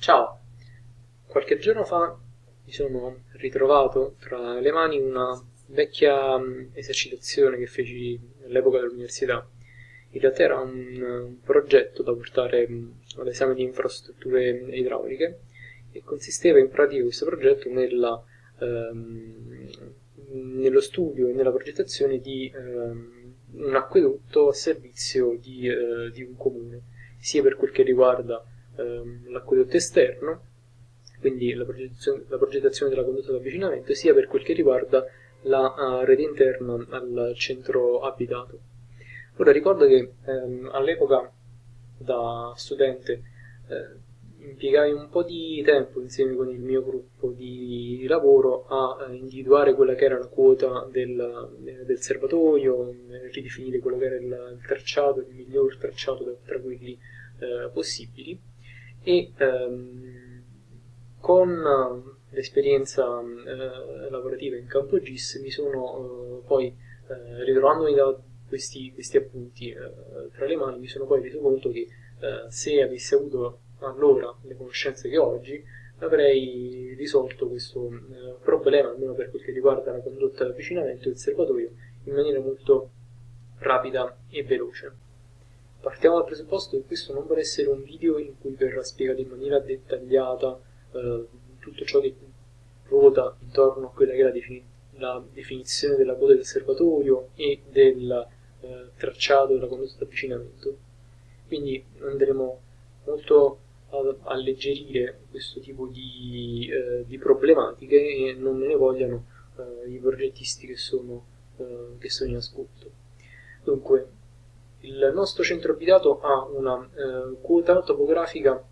Ciao! Qualche giorno fa mi sono ritrovato tra le mani una vecchia mm, esercitazione che feci all'epoca dell'università. In realtà era un, progetto da portare mm, all'esame di infrastrutture idrauliche e consisteva in pratica questo progetto nella, ehm, nello studio e nella progettazione di ehm, un acquedotto a servizio di, eh, di un comune, sia per quel che riguarda ehm, l'acquedotto esterno, quindi la progettazione, la progettazione, della condotta di avvicinamento, sia per quel che riguarda la uh, rete interna al centro abitato. Ora ricordo che ehm, all'epoca da studente eh, impiegai un po' di tempo insieme con il mio gruppo di lavoro a eh, individuare quella che era la quota del, del serbatoio, ridefinire quello che era il tracciato, il miglior tracciato tra quelli eh, possibili e ehm, con eh, l'esperienza eh, lavorativa in campo GIS mi sono eh, poi eh, ritrovandomi da questi, questi appunti eh, tra le mani mi sono poi reso conto che eh, se avessi avuto allora le conoscenze che ho oggi avrei risolto questo problema almeno per quel che riguarda la condotta di avvicinamento del serbatoio in maniera molto rapida e veloce. Partiamo dal presupposto che questo non vuole essere un video in cui verrà spiegato in maniera dettagliata eh, tutto ciò che ruota intorno a quella che è la, defini la definizione della coda del serbatoio e del eh, tracciato della condotta di avvicinamento. Quindi andremo molto a alleggerire questo tipo di, eh, di problematiche e non me ne vogliano eh, i progettisti che sono, eh, che sono in ascolto. Dunque, il nostro centro abitato ha una eh, quota topografica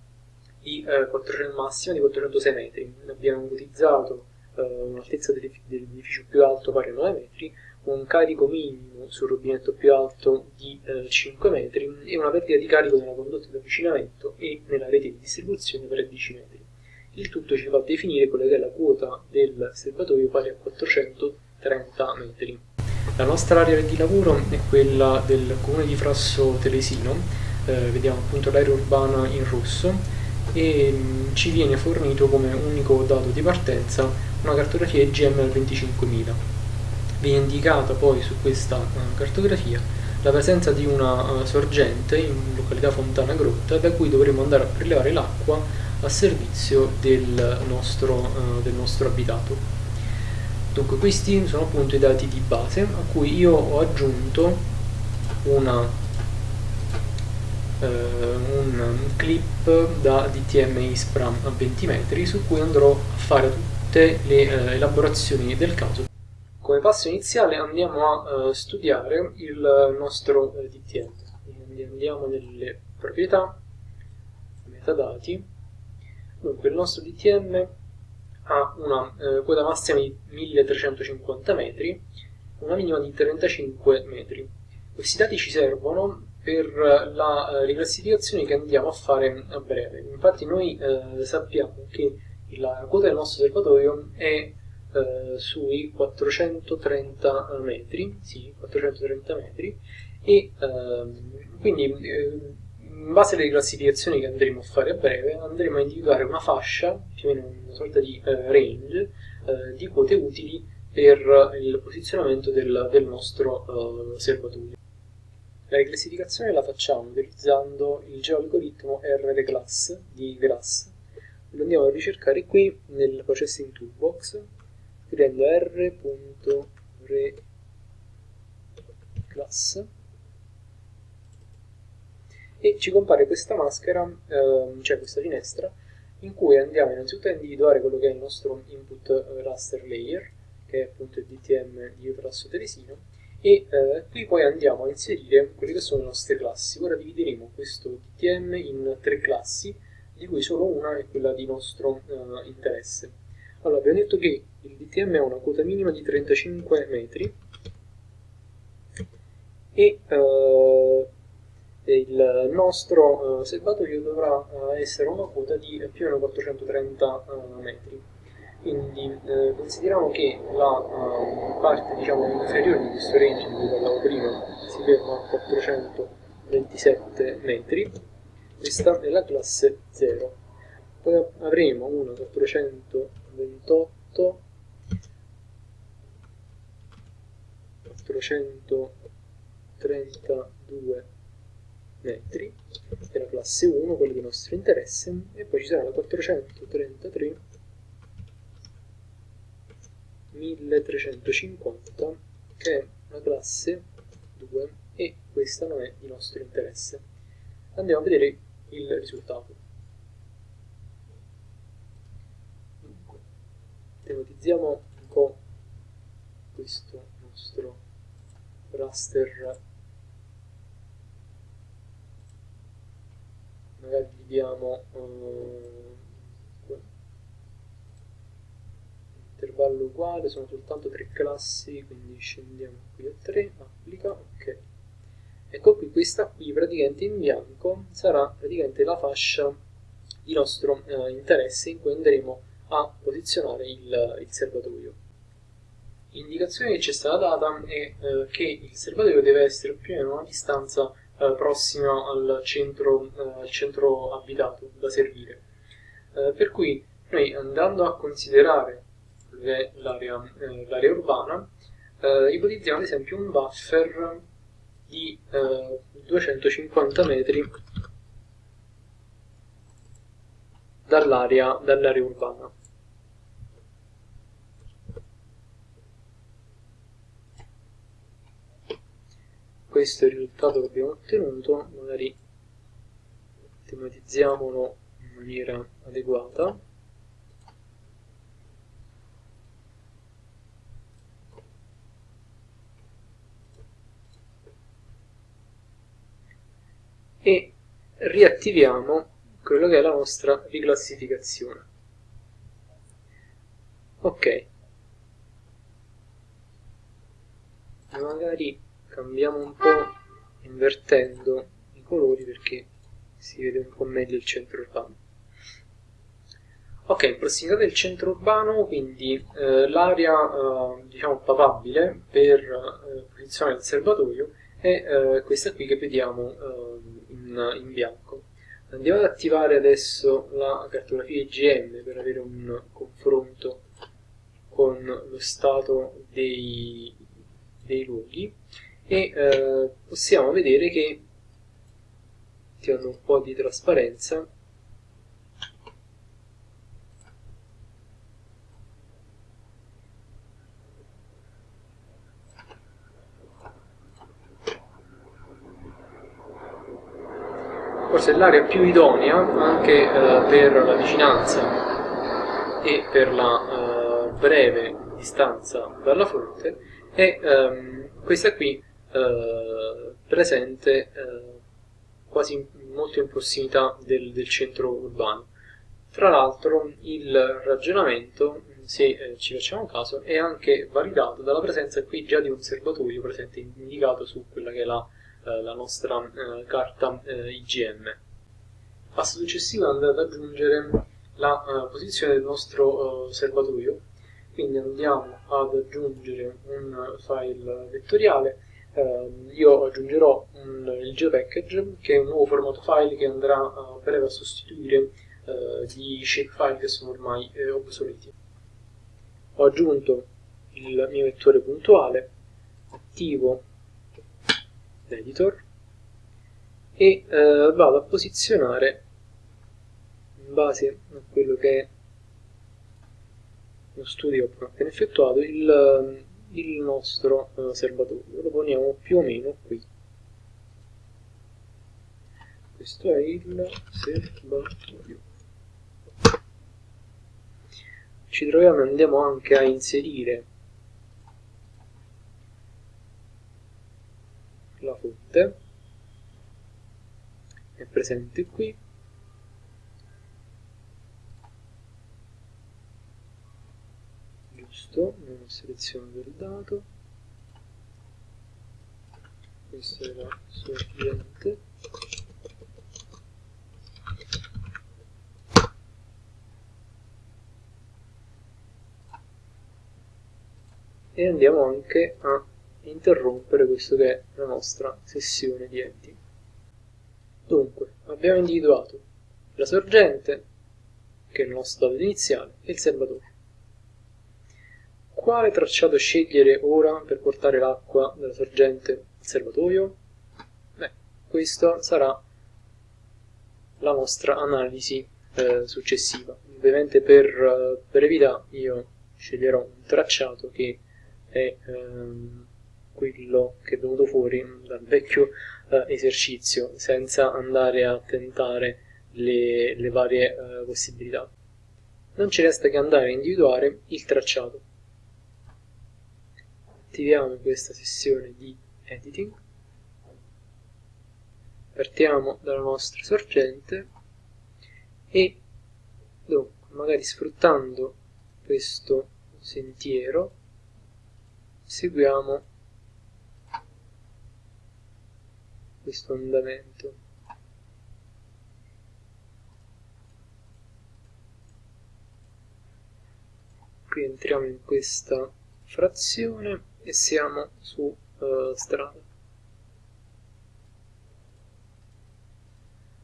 di, eh, 400, massima di 406 metri. Abbiamo utilizzato eh, un'altezza dell'edificio più alto pari a 9 metri, un carico minimo sul rubinetto più alto di eh, 5 metri e una perdita di carico nella condotta di avvicinamento e nella rete di distribuzione per 10 metri. Il tutto ci fa definire quella che è la quota del serbatoio pari a 430 metri. La nostra area di lavoro è quella del comune di Frasso Telesino, eh, vediamo appunto l'area urbana in rosso e mh, mm, ci viene fornito come unico dato di partenza una cartografia al 25.000. Viene indicata poi su questa uh, cartografia la presenza di una uh, sorgente in località Fontana Grotta da cui dovremo andare a prelevare l'acqua a servizio del nostro, uh, del nostro abitato. Dunque questi sono appunto i dati di base a cui io ho aggiunto una, eh, un clip da DTM ISPRA a 20 metri su cui andrò a fare tutte le eh, elaborazioni del caso. Come passo iniziale andiamo a eh, studiare il nostro eh, DTM. Quindi andiamo nelle proprietà, metadati. Dunque il nostro DTM ha una eh, quota massima di 1350 metri, una minima di 35 metri. Questi dati ci servono per la eh, riclassificazione che andiamo a fare a breve. Infatti noi eh, sappiamo che la quota del nostro osservatorio è eh, sui 430 metri, sì, 430 metri e ehm, quindi eh, in base alle classificazioni che andremo a fare a breve, andremo a individuare una fascia, più o meno una sorta di eh, range, eh, di quote utili per il posizionamento del, del nostro eh, serbatoio. La riclassificazione la facciamo utilizzando il geoalgoritmo RRClass di Grass. Lo andiamo a ricercare qui nel Processing Toolbox, scrivendo r.reclass e ci compare questa maschera, ehm, cioè questa finestra, in cui andiamo innanzitutto a individuare quello che è il nostro input eh, raster layer, che è appunto il DTM di Utrasso Teresino, e eh, qui poi andiamo a inserire quelle che sono le nostre classi. Ora divideremo questo DTM in tre classi, di cui solo una è quella di nostro eh, interesse. Allora, abbiamo detto che il DTM ha una quota minima di 35 metri e eh, il nostro uh, serbatoio dovrà uh, essere una quota di più o meno 430 uh, metri. Quindi eh, consideriamo che la parte diciamo, inferiore di questo range di cui parlavo prima si ferma a 427 metri, questa è la classe 0. Poi avremo una 428 432 metri della classe 1, quello di nostro interesse, e poi ci sarà la 433 1350 che è la classe 2 e questa non è di nostro interesse. Andiamo a vedere il risultato. Dunque, un po' questo nostro raster magari gli diamo uh, intervallo uguale sono soltanto tre classi quindi scendiamo qui a 3 applica ok. Ecco qui questa qui praticamente in bianco sarà praticamente la fascia di nostro uh, interesse in cui andremo a posizionare il, il serbatoio. L'indicazione che ci è stata data è eh, che il serbatoio deve essere più o meno a una distanza eh, prossima al centro, eh, centro, abitato da servire. Eh, per cui noi andando a considerare l'area eh, urbana, eh, ipotizziamo ad esempio un buffer di 250 metri dall'area dall urbana. Questo è il risultato che abbiamo ottenuto, magari tematizziamolo in maniera adeguata. E riattiviamo quello che è la nostra riclassificazione. Ok. Magari cambiamo un po' invertendo i colori perché si vede un po' meglio il centro urbano. Ok, prossimità del centro urbano quindi eh, l'area eh, diciamo papabile per eh, posizionare il serbatoio è eh, questa qui che vediamo eh, in, in bianco. Andiamo ad attivare adesso la cartografia IGM per avere un confronto con lo stato dei, dei luoghi e eh, possiamo vedere che ti hanno un po' di trasparenza. Forse è l'area più idonea anche eh, per la vicinanza e per la eh, breve distanza dalla fonte. È ehm, questa qui eh, presente eh, quasi molto in prossimità del, del centro urbano. Tra l'altro il ragionamento, se eh, ci facciamo caso, è anche validato dalla presenza qui già di un serbatoio presente indicato su quella che è la, eh, la nostra carta IGM. Passo successivo è andare ad aggiungere la posizione del nostro serbatoio, quindi andiamo ad aggiungere un file vettoriale eh, io aggiungerò un, il geopackage che è un nuovo formato file che andrà a breve a sostituire eh, gli shapefile che sono ormai eh, obsoleti. Ho aggiunto il mio vettore puntuale, attivo l'editor e eh, vado a posizionare in base a quello che è lo studio appena effettuato il il nostro uh, serbatoio. Lo poniamo più o meno qui. Questo è il serbatoio. Ci troviamo e andiamo anche a inserire la fonte. È presente qui giusto selezionato il dato. Questa è la sorgente. E andiamo anche a interrompere questo che è la nostra sessione di enti. Dunque abbiamo individuato la sorgente che è il nostro dato iniziale, e il serbatoio. Quale tracciato scegliere ora per portare l'acqua dalla sorgente al serbatoio? Beh, questa sarà la nostra analisi eh, successiva. Ovviamente per eh, brevità io sceglierò un tracciato che è ehm, quello che è venuto fuori dal vecchio eh, esercizio senza andare a tentare le, le varie eh, possibilità. Non ci resta che andare a individuare il tracciato. Attiviamo questa sessione di editing, partiamo dalla nostra sorgente e dunque, magari sfruttando questo sentiero seguiamo questo andamento. Qui entriamo in questa frazione e siamo su uh, strada.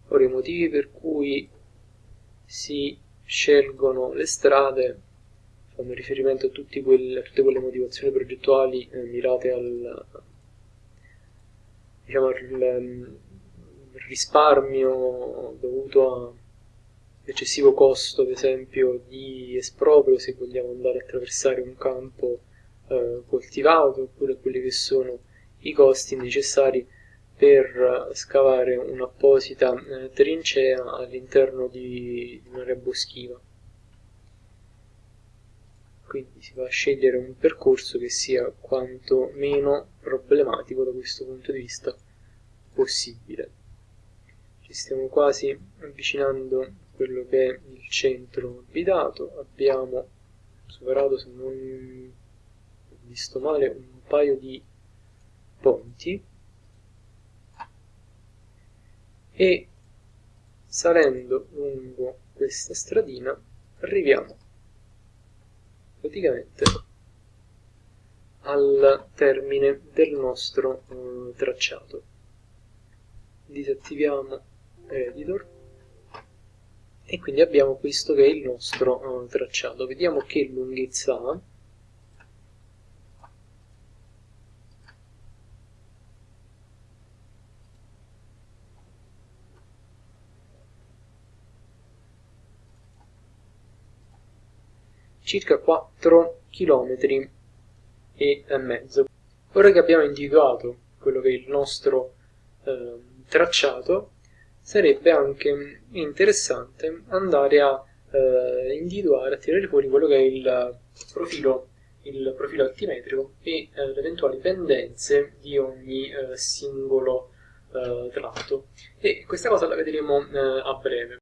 Ora i motivi per cui si scelgono le strade fanno riferimento a, quelle, a tutte quelle motivazioni progettuali eh, mirate al, diciamo, il ehm, risparmio dovuto all'eccessivo costo, ad esempio, di esproprio se vogliamo andare a attraversare un campo eh, coltivato, oppure quelli che sono i costi necessari per scavare un'apposita eh, trincea all'interno di, di un'area boschiva. Quindi si va a scegliere un percorso che sia quanto meno problematico da questo punto di vista possibile. Ci stiamo quasi avvicinando a quello che è il centro abitato, abbiamo superato, se non visto male, un paio di ponti e salendo lungo questa stradina arriviamo praticamente al termine del nostro uh, tracciato. Disattiviamo editor e quindi abbiamo questo che è il nostro uh, tracciato. Vediamo che lunghezza ha. Circa 4 km e mezzo. Ora che abbiamo individuato quello che è il nostro eh, tracciato, sarebbe anche interessante andare a eh, individuare, a tirare fuori quello che è il profilo, il profilo altimetrico e eh, le eventuali pendenze di ogni eh, singolo eh, tratto. E questa cosa la vedremo eh, a breve.